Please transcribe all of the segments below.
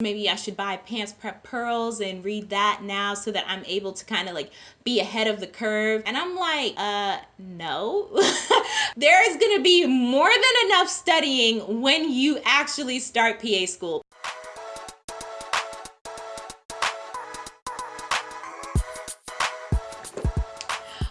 maybe I should buy PANCE Prep Pearls and read that now so that I'm able to kind of like be ahead of the curve. And I'm like, uh, no. there is going to be more than enough studying when you actually start PA school.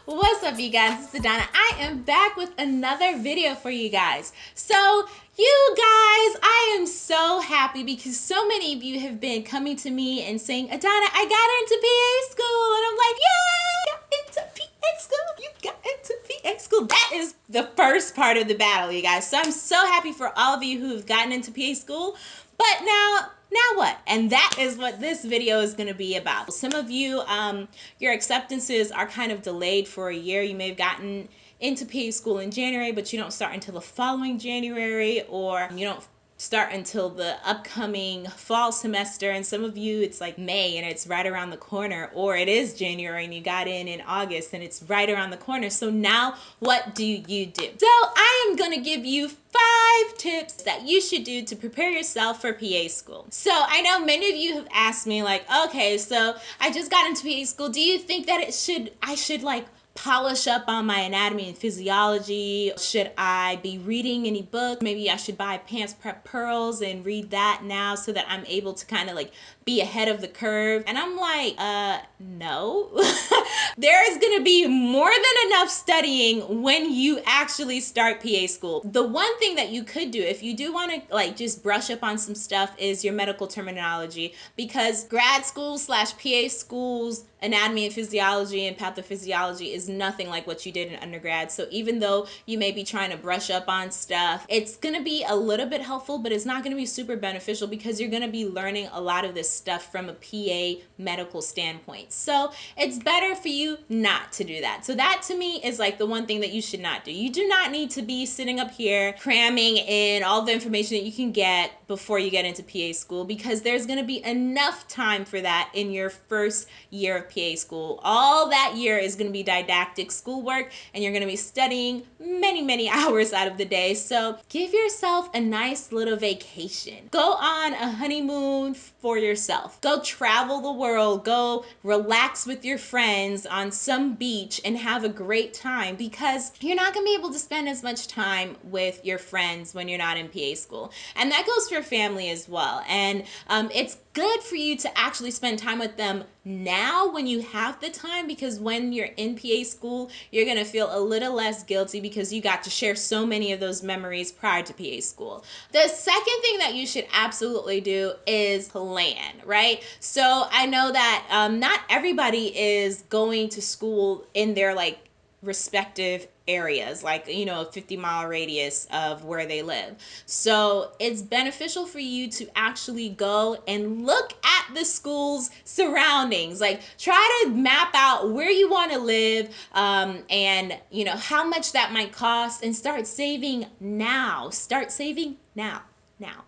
What's up you guys, it's Adana. I am back with another video for you guys. So you guys, I am so happy because so many of you have been coming to me and saying, Adana, I got into PA school. And I'm like, yay, got into PA school. You got into PA school. That is the first part of the battle, you guys. So I'm so happy for all of you who have gotten into PA school. But now now what? And that is what this video is going to be about. Some of you, um, your acceptances are kind of delayed for a year. You may have gotten into PA school in January, but you don't start until the following January, or you don't start until the upcoming fall semester and some of you it's like May and it's right around the corner or it is January and you got in in August and it's right around the corner so now what do you do so I am gonna give you five tips that you should do to prepare yourself for PA school so I know many of you have asked me like okay so I just got into PA school do you think that it should I should like polish up on my anatomy and physiology? Should I be reading any book? Maybe I should buy PANCE Prep Pearls and read that now so that I'm able to kind of like be ahead of the curve. And I'm like, uh, no. there is going to be more than enough studying when you actually start PA school. The one thing that you could do if you do want to like just brush up on some stuff is your medical terminology because grad school slash PA schools anatomy and physiology and pathophysiology is nothing like what you did in undergrad. So even though you may be trying to brush up on stuff, it's going to be a little bit helpful, but it's not going to be super beneficial because you're going to be learning a lot of this stuff from a PA medical standpoint. So it's better for you not to do that. So that to me is like the one thing that you should not do. You do not need to be sitting up here cramming in all the information that you can get before you get into PA school because there's going to be enough time for that in your first year of PA school. All that year is going to be didactic schoolwork and you're going to be studying many, many hours out of the day. So give yourself a nice little vacation. Go on a honeymoon for yourself. Go travel the world. Go relax with your friends on some beach and have a great time because you're not going to be able to spend as much time with your friends when you're not in PA school. And that goes for family as well. And um, it's good for you to actually spend time with them now when you have the time because when you're in PA school, you're going to feel a little less guilty because you got to share so many of those memories prior to PA school. The second thing that you should absolutely do is plan, right? So I know that um, not everybody is going to school in their like respective areas like you know a 50 mile radius of where they live. So it's beneficial for you to actually go and look at the school's surroundings. Like try to map out where you want to live um, and you know how much that might cost and start saving now. Start saving now now now, now.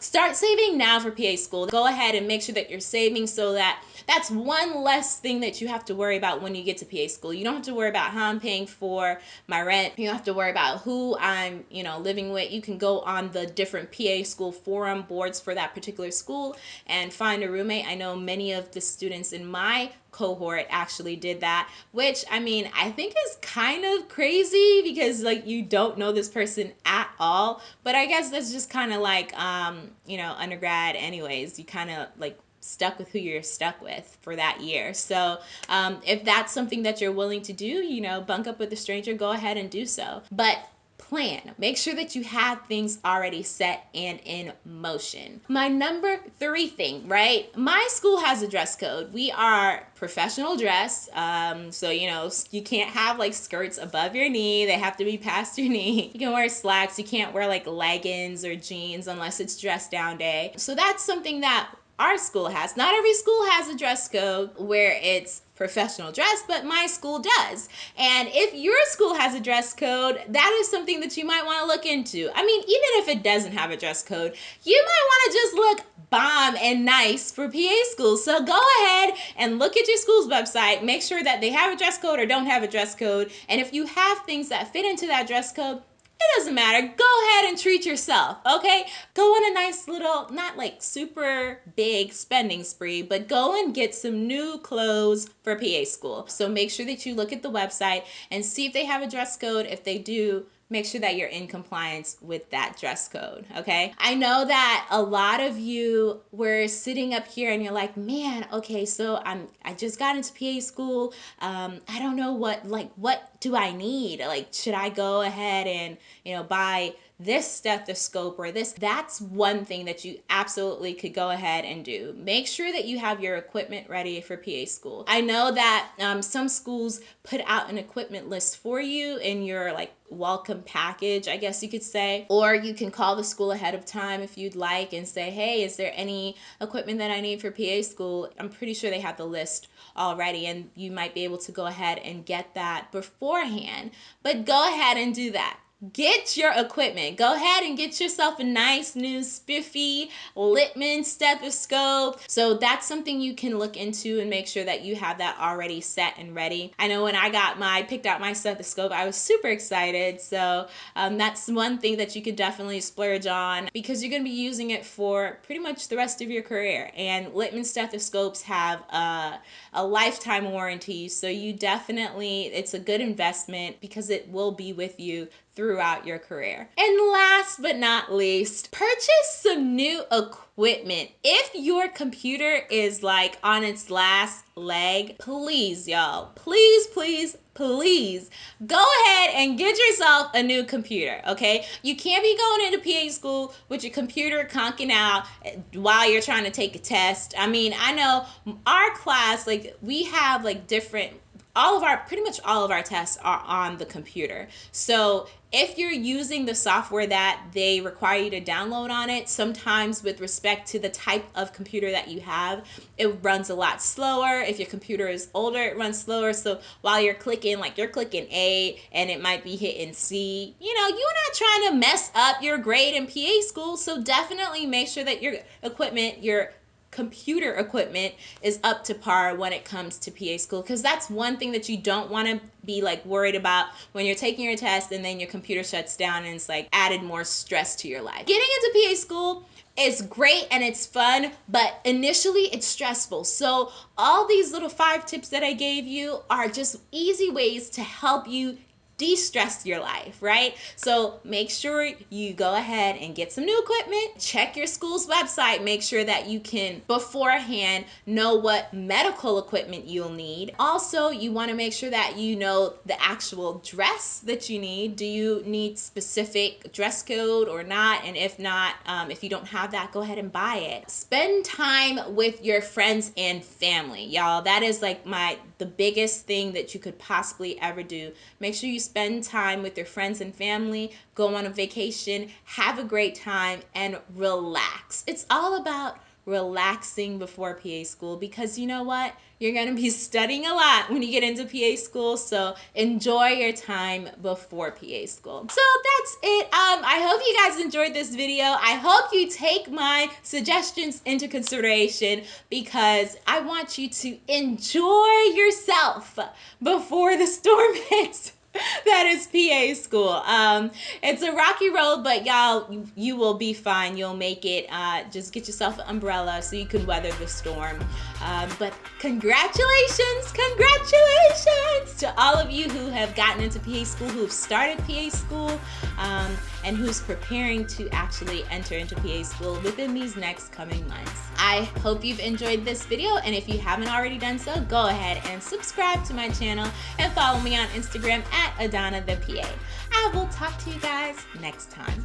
Start saving now for PA school. Go ahead and make sure that you're saving so that that's one less thing that you have to worry about when you get to PA school. You don't have to worry about how I'm paying for my rent. You don't have to worry about who I'm, you know, living with. You can go on the different PA school forum boards for that particular school and find a roommate. I know many of the students in my cohort actually did that, which I mean, I think is kind of crazy because like you don't know this person at all. But I guess that's just kind of like, um, you know, undergrad, anyways. You kind of like stuck with who you're stuck with for that year. So um, if that's something that you're willing to do, you know, bunk up with a stranger, go ahead and do so. But plan. Make sure that you have things already set and in motion. My number three thing, right? My school has a dress code. We are professional dress. Um, so, you know, you can't have like skirts above your knee. They have to be past your knee. You can wear slacks. You can't wear like leggings or jeans unless it's dress down day. So that's something that our school has. Not every school has a dress code where it's professional dress, but my school does. And if your school has a dress code, that is something that you might want to look into. I mean, even if it doesn't have a dress code, you might want to just look bomb and nice for PA schools. So go ahead and look at your school's website, make sure that they have a dress code or don't have a dress code. And if you have things that fit into that dress code, it doesn't matter. Go ahead and treat yourself, okay? Go on a nice little, not like super big spending spree, but go and get some new clothes for PA school. So make sure that you look at the website and see if they have a dress code. If they do, make sure that you're in compliance with that dress code okay? I know that a lot of you were sitting up here and you're like man okay so i'm i just got into pa school. Um, i don't know what like what do i need? Like should i go ahead and you know buy this stethoscope or this that's one thing that you absolutely could go ahead and do. Make sure that you have your equipment ready for pa school. I know that um, some schools put out an equipment list for you in your like welcome package i guess you could say. Or you can call the school ahead of time if you'd like and say hey is there any equipment that i need for pa school? I'm pretty sure they have the list already and you might be able to go ahead and get that beforehand. But go ahead and do that get your equipment. Go ahead and get yourself a nice new spiffy Littmann stethoscope. So that's something you can look into and make sure that you have that already set and ready. I know when I got my, picked out my stethoscope, I was super excited. So um, that's one thing that you could definitely splurge on because you're going to be using it for pretty much the rest of your career. And Littmann stethoscopes have a, a lifetime warranty. So you definitely, it's a good investment because it will be with you throughout your career. And last but not least, purchase some new equipment. If your computer is like on its last leg, please, y'all, please, please, please go ahead and get yourself a new computer, okay? You can't be going into PA school with your computer conking out while you're trying to take a test. I mean, I know our class, like, we have like different all of our pretty much all of our tests are on the computer. So if you're using the software that they require you to download on it, sometimes with respect to the type of computer that you have, it runs a lot slower. If your computer is older, it runs slower. So while you're clicking, like you're clicking A and it might be hitting C, you know, you're not trying to mess up your grade in PA school. So definitely make sure that your equipment, your computer equipment is up to par when it comes to PA school because that's one thing that you don't want to be like worried about when you're taking your test and then your computer shuts down and it's like added more stress to your life. Getting into PA school is great and it's fun, but initially it's stressful. So all these little five tips that I gave you are just easy ways to help you de-stress your life, right? So make sure you go ahead and get some new equipment, check your school's website, make sure that you can beforehand know what medical equipment you'll need. Also, you wanna make sure that you know the actual dress that you need. Do you need specific dress code or not? And if not, um, if you don't have that, go ahead and buy it. Spend time with your friends and family, y'all. That is like my, the biggest thing that you could possibly ever do. Make sure you spend time with your friends and family, go on a vacation, have a great time, and relax. It's all about relaxing before PA school because you know what? You're going to be studying a lot when you get into PA school, so enjoy your time before PA school. So that's it. Um, I hope you guys enjoyed this video. I hope you take my suggestions into consideration because I want you to enjoy yourself before the storm hits. that is PA school. Um, it's a rocky road, but y'all, you, will be fine. You'll make it. Uh, just get yourself an umbrella so you can weather the storm. Um, but congratulations, congratulations to all of you who have gotten into PA school, who have started PA school, um, and who's preparing to actually enter into PA school within these next coming months. I hope you've enjoyed this video, and if you haven't already done so, go ahead and subscribe to my channel and follow me on Instagram at Adana the PA. I will talk to you guys next time.